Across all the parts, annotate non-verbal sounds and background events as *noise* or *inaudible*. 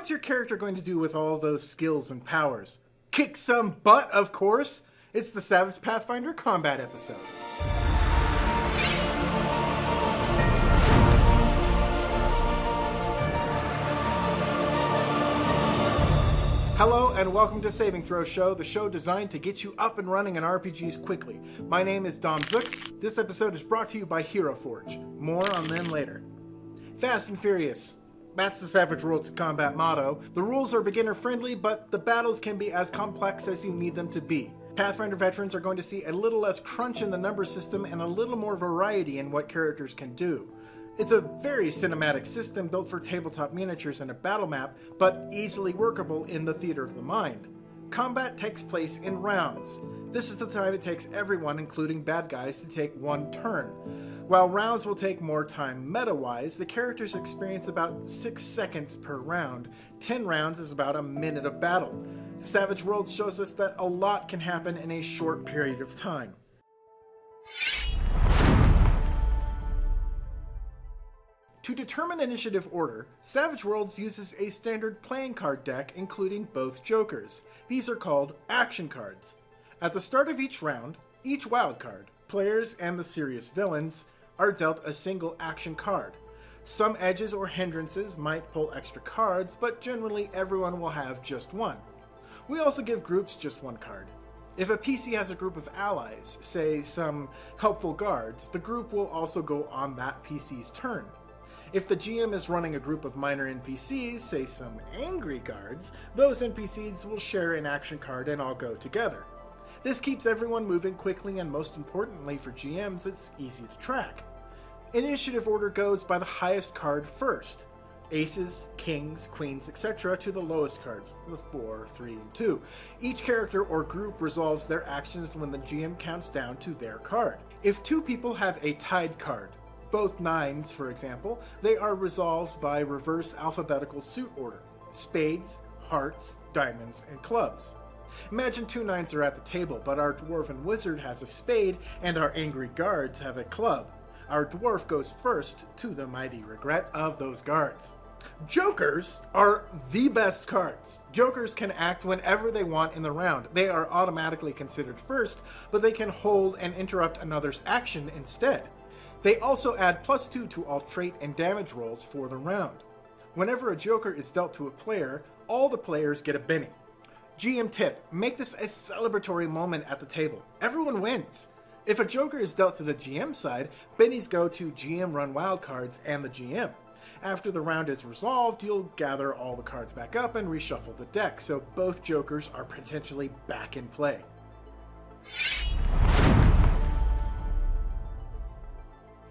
what's your character going to do with all those skills and powers? Kick some butt, of course! It's the Savage Pathfinder combat episode. Hello and welcome to Saving Throw Show, the show designed to get you up and running in RPGs quickly. My name is Dom Zook. This episode is brought to you by Hero Forge. More on them later. Fast and Furious. That's the Savage Worlds combat motto. The rules are beginner friendly, but the battles can be as complex as you need them to be. Pathfinder veterans are going to see a little less crunch in the number system and a little more variety in what characters can do. It's a very cinematic system built for tabletop miniatures and a battle map, but easily workable in the theater of the mind. Combat takes place in rounds. This is the time it takes everyone, including bad guys, to take one turn. While rounds will take more time meta-wise, the characters experience about 6 seconds per round. 10 rounds is about a minute of battle. Savage Worlds shows us that a lot can happen in a short period of time. To determine initiative order, Savage Worlds uses a standard playing card deck including both jokers. These are called action cards. At the start of each round, each wild card, players and the serious villains, are dealt a single action card. Some edges or hindrances might pull extra cards, but generally everyone will have just one. We also give groups just one card. If a PC has a group of allies, say some helpful guards, the group will also go on that PC's turn. If the GM is running a group of minor NPCs, say some angry guards, those NPCs will share an action card and all go together. This keeps everyone moving quickly and most importantly for GMs, it's easy to track. Initiative order goes by the highest card first. Aces, kings, queens, etc. to the lowest cards, the 4, 3, and 2. Each character or group resolves their actions when the GM counts down to their card. If two people have a tied card, both nines, for example, they are resolved by reverse alphabetical suit order. Spades, hearts, diamonds, and clubs. Imagine two nines are at the table, but our dwarven wizard has a spade and our angry guards have a club. Our dwarf goes first to the mighty regret of those guards. Jokers are the best cards. Jokers can act whenever they want in the round. They are automatically considered first, but they can hold and interrupt another's action instead. They also add plus 2 to all trait and damage rolls for the round. Whenever a Joker is dealt to a player, all the players get a Benny. GM tip, make this a celebratory moment at the table. Everyone wins. If a Joker is dealt to the GM side, Bennies go to GM run wildcards and the GM. After the round is resolved, you'll gather all the cards back up and reshuffle the deck, so both Jokers are potentially back in play.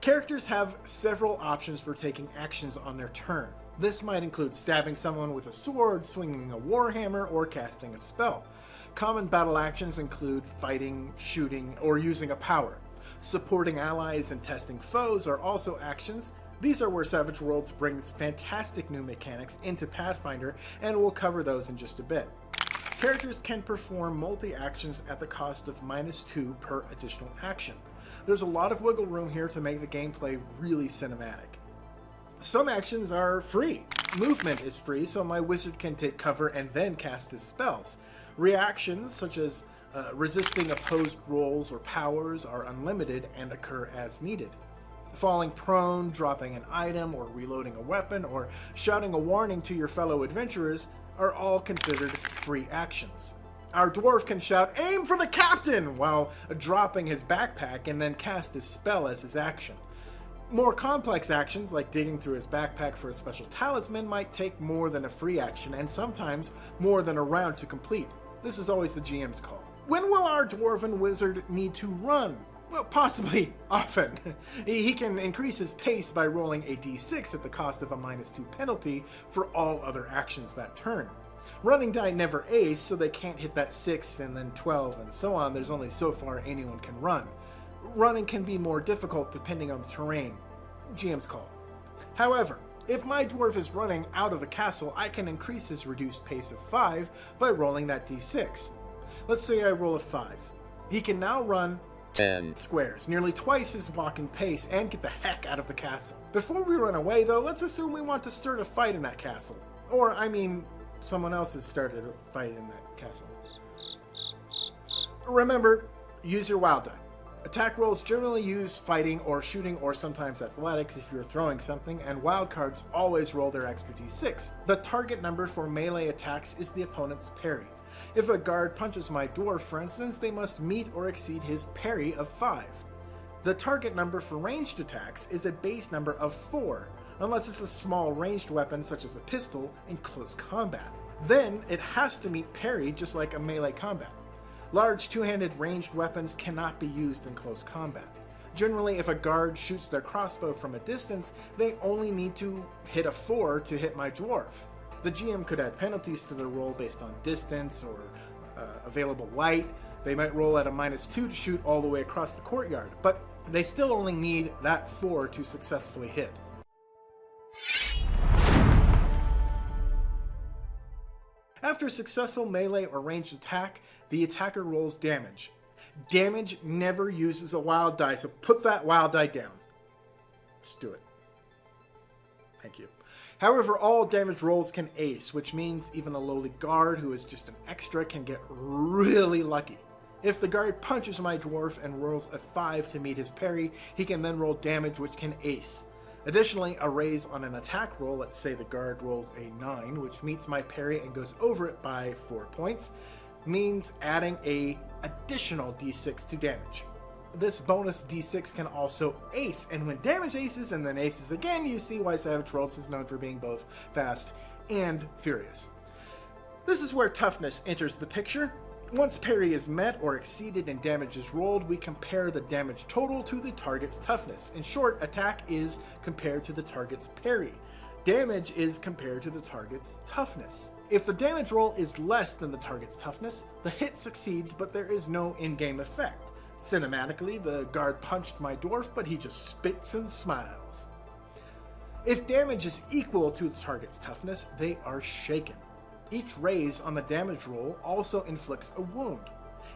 Characters have several options for taking actions on their turn. This might include stabbing someone with a sword, swinging a warhammer, or casting a spell. Common battle actions include fighting, shooting, or using a power. Supporting allies and testing foes are also actions. These are where Savage Worlds brings fantastic new mechanics into Pathfinder, and we'll cover those in just a bit. Characters can perform multi-actions at the cost of minus 2 per additional action. There's a lot of wiggle room here to make the gameplay really cinematic. Some actions are free. Movement is free, so my wizard can take cover and then cast his spells. Reactions, such as uh, resisting opposed rolls or powers, are unlimited and occur as needed. Falling prone, dropping an item, or reloading a weapon, or shouting a warning to your fellow adventurers are all considered free actions. Our dwarf can shout, aim for the captain, while dropping his backpack and then cast his spell as his action. More complex actions, like digging through his backpack for a special talisman, might take more than a free action, and sometimes more than a round to complete. This is always the GM's call. When will our dwarven wizard need to run? Well, possibly *laughs* often. he can increase his pace by rolling a d6 at the cost of a minus 2 penalty for all other actions that turn. Running die never ace, so they can't hit that 6 and then 12 and so on. There's only so far anyone can run. Running can be more difficult depending on the terrain. GM's call. However, if my dwarf is running out of a castle, I can increase his reduced pace of 5 by rolling that d6. Let's say I roll a 5. He can now run 10 squares, nearly twice his walking pace, and get the heck out of the castle. Before we run away though, let's assume we want to start a fight in that castle. Or, I mean, someone else has started a fight in that castle. Remember, use your wild die. Attack rolls generally use fighting or shooting or sometimes athletics if you're throwing something, and wild cards always roll their extra d6. The target number for melee attacks is the opponent's parry. If a guard punches my dwarf, for instance, they must meet or exceed his parry of 5. The target number for ranged attacks is a base number of 4, unless it's a small ranged weapon such as a pistol in close combat. Then it has to meet parry just like a melee combat. Large two-handed ranged weapons cannot be used in close combat. Generally, if a guard shoots their crossbow from a distance, they only need to hit a 4 to hit my dwarf. The GM could add penalties to their roll based on distance or uh, available light. They might roll at a minus 2 to shoot all the way across the courtyard, but they still only need that 4 to successfully hit. After a successful melee or ranged attack, the attacker rolls damage. Damage never uses a wild die, so put that wild die down. Just do it. Thank you. However, all damage rolls can ace, which means even a lowly guard who is just an extra can get really lucky. If the guard punches my dwarf and rolls a 5 to meet his parry, he can then roll damage which can ace. Additionally, a raise on an attack roll, let's say the guard rolls a 9, which meets my parry and goes over it by 4 points, means adding a additional d6 to damage. This bonus d6 can also ace, and when damage aces and then aces again, you see why Savage Worlds is known for being both fast and furious. This is where toughness enters the picture. Once parry is met or exceeded and damage is rolled, we compare the damage total to the target's toughness. In short, attack is compared to the target's parry. Damage is compared to the target's toughness. If the damage roll is less than the target's toughness, the hit succeeds but there is no in-game effect. Cinematically, the guard punched my dwarf, but he just spits and smiles. If damage is equal to the target's toughness, they are shaken. Each raise on the damage roll also inflicts a wound.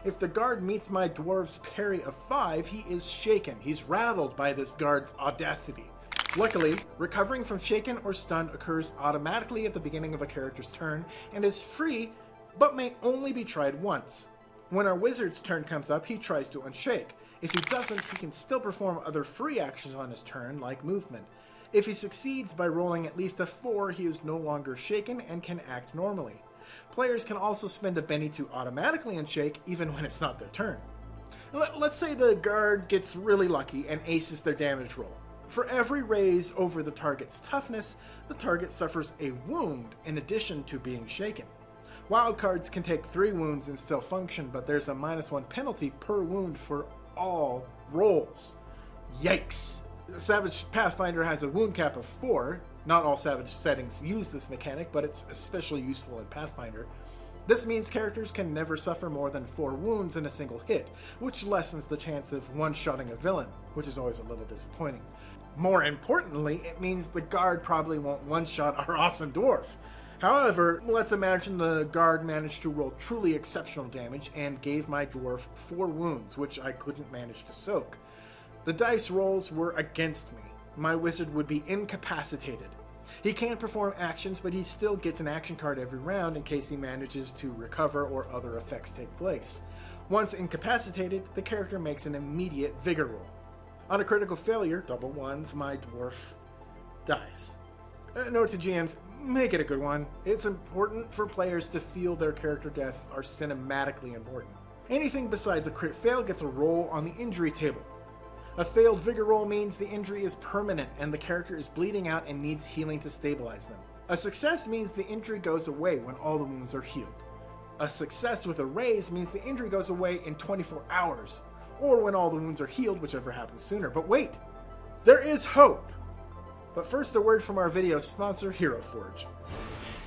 If the guard meets my dwarf's parry of 5, he is shaken. He's rattled by this guard's audacity. Luckily, recovering from shaken or stunned occurs automatically at the beginning of a character's turn and is free, but may only be tried once. When our wizard's turn comes up, he tries to unshake. If he doesn't, he can still perform other free actions on his turn, like movement. If he succeeds by rolling at least a 4, he is no longer shaken and can act normally. Players can also spend a Benny to automatically unshake even when it's not their turn. Let's say the guard gets really lucky and aces their damage roll. For every raise over the target's toughness, the target suffers a wound in addition to being shaken. Wildcards can take 3 wounds and still function, but there's a minus 1 penalty per wound for all rolls. Yikes! Savage Pathfinder has a wound cap of 4. Not all Savage settings use this mechanic, but it's especially useful in Pathfinder. This means characters can never suffer more than 4 wounds in a single hit, which lessens the chance of one-shotting a villain, which is always a little disappointing. More importantly, it means the guard probably won't one-shot our awesome dwarf. However, let's imagine the guard managed to roll truly exceptional damage and gave my dwarf 4 wounds, which I couldn't manage to soak. The dice rolls were against me. My wizard would be incapacitated. He can't perform actions, but he still gets an action card every round in case he manages to recover or other effects take place. Once incapacitated, the character makes an immediate vigor roll. On a critical failure, double ones, my dwarf dies. Uh, note to GMs, make it a good one. It's important for players to feel their character deaths are cinematically important. Anything besides a crit fail gets a roll on the injury table. A failed Vigor roll means the injury is permanent and the character is bleeding out and needs healing to stabilize them. A success means the injury goes away when all the wounds are healed. A success with a raise means the injury goes away in 24 hours, or when all the wounds are healed, whichever happens sooner. But wait, there is hope! But first a word from our video sponsor, Hero Forge.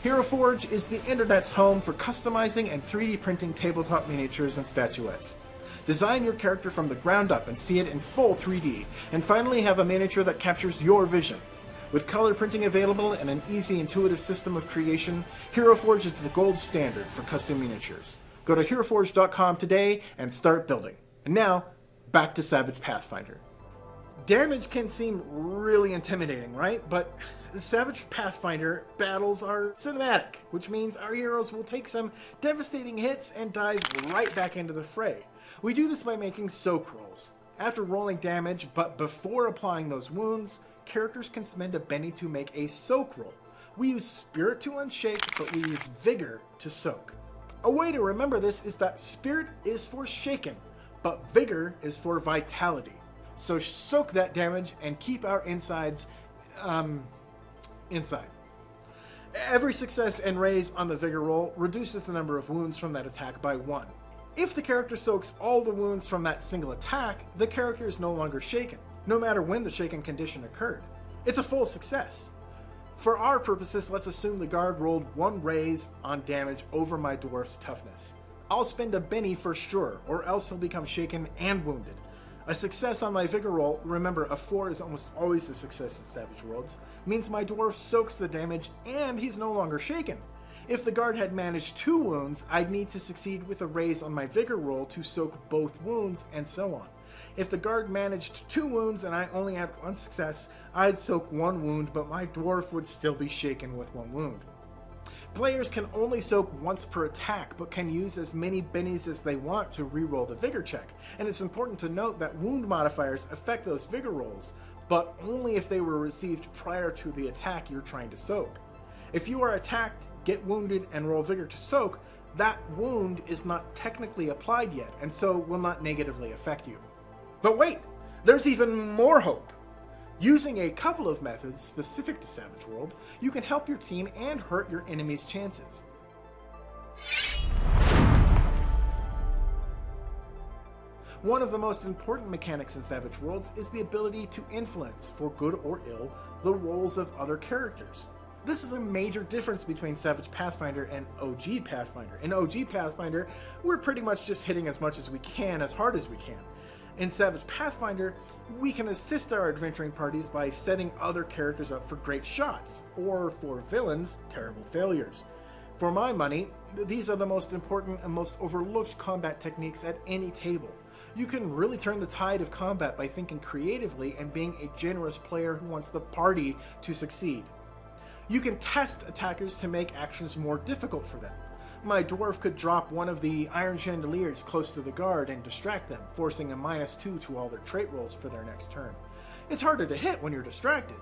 Hero Forge is the internet's home for customizing and 3D printing tabletop miniatures and statuettes. Design your character from the ground up and see it in full 3D, and finally have a miniature that captures your vision. With color printing available and an easy intuitive system of creation, Hero Forge is the gold standard for custom miniatures. Go to HeroForge.com today and start building. And now, back to Savage Pathfinder. Damage can seem really intimidating, right? But the Savage Pathfinder battles are cinematic, which means our heroes will take some devastating hits and dive right back into the fray. We do this by making soak rolls. After rolling damage, but before applying those wounds, characters can spend a Benny to make a soak roll. We use Spirit to unshake, but we use Vigor to soak. A way to remember this is that Spirit is for shaken, but Vigor is for vitality. So soak that damage and keep our insides um, inside. Every success and raise on the Vigor roll reduces the number of wounds from that attack by one. If the character soaks all the wounds from that single attack, the character is no longer shaken, no matter when the shaken condition occurred. It's a full success. For our purposes, let's assume the guard rolled one raise on damage over my dwarf's toughness. I'll spend a Benny for sure, or else he'll become shaken and wounded. A success on my Vigor roll, remember a 4 is almost always a success in Savage Worlds, means my dwarf soaks the damage and he's no longer shaken. If the guard had managed two wounds, I'd need to succeed with a raise on my Vigor roll to soak both wounds, and so on. If the guard managed two wounds and I only had one success, I'd soak one wound, but my dwarf would still be shaken with one wound. Players can only soak once per attack, but can use as many bennies as they want to reroll the vigor check. And it's important to note that wound modifiers affect those vigor rolls, but only if they were received prior to the attack you're trying to soak. If you are attacked, get wounded, and roll vigor to soak, that wound is not technically applied yet, and so will not negatively affect you. But wait, there's even more hope! Using a couple of methods specific to Savage Worlds, you can help your team and hurt your enemy's chances. One of the most important mechanics in Savage Worlds is the ability to influence, for good or ill, the rolls of other characters. This is a major difference between Savage Pathfinder and OG Pathfinder. In OG Pathfinder, we're pretty much just hitting as much as we can, as hard as we can. In Savage Pathfinder, we can assist our adventuring parties by setting other characters up for great shots, or for villains, terrible failures. For my money, these are the most important and most overlooked combat techniques at any table. You can really turn the tide of combat by thinking creatively and being a generous player who wants the party to succeed. You can test attackers to make actions more difficult for them my dwarf could drop one of the iron chandeliers close to the guard and distract them, forcing a minus two to all their trait rolls for their next turn. It's harder to hit when you're distracted.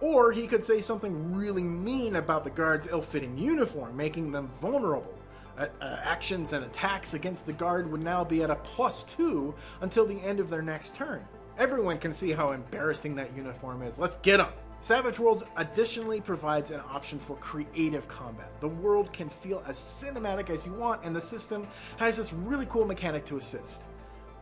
Or he could say something really mean about the guard's ill-fitting uniform, making them vulnerable. Uh, uh, actions and attacks against the guard would now be at a plus two until the end of their next turn. Everyone can see how embarrassing that uniform is. Let's get them! Savage Worlds additionally provides an option for creative combat. The world can feel as cinematic as you want, and the system has this really cool mechanic to assist.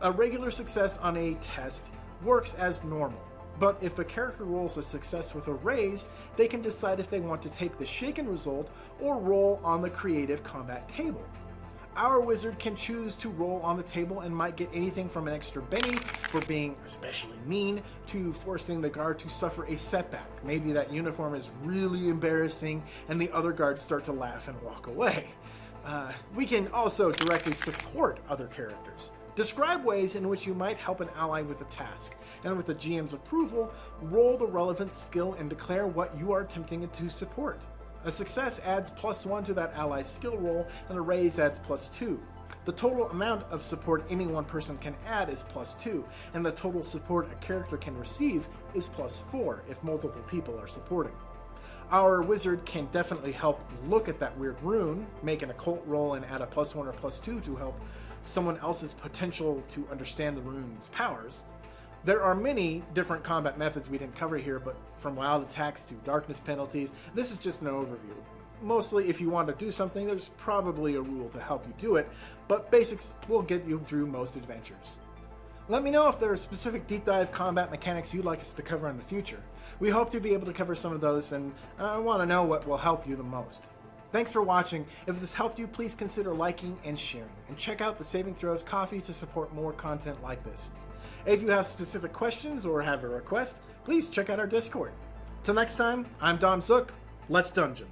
A regular success on a test works as normal, but if a character rolls a success with a raise, they can decide if they want to take the shaken result or roll on the creative combat table our wizard can choose to roll on the table and might get anything from an extra Benny for being especially mean to forcing the guard to suffer a setback. Maybe that uniform is really embarrassing and the other guards start to laugh and walk away. Uh, we can also directly support other characters. Describe ways in which you might help an ally with a task, and with the GM's approval, roll the relevant skill and declare what you are attempting to support. A success adds plus 1 to that ally's skill roll, and a raise adds plus 2. The total amount of support any one person can add is plus 2, and the total support a character can receive is plus 4 if multiple people are supporting. Our wizard can definitely help look at that weird rune, make an occult roll and add a plus 1 or plus 2 to help someone else's potential to understand the rune's powers, there are many different combat methods we didn't cover here, but from wild attacks to darkness penalties, this is just an overview. Mostly, if you want to do something, there's probably a rule to help you do it, but basics will get you through most adventures. Let me know if there are specific deep dive combat mechanics you'd like us to cover in the future. We hope to be able to cover some of those, and I want to know what will help you the most. Thanks for watching. If this helped you, please consider liking and sharing, and check out the Saving Throws Ko-fi to support more content like this. If you have specific questions or have a request, please check out our Discord. Till next time, I'm Dom Zook. Let's dungeon.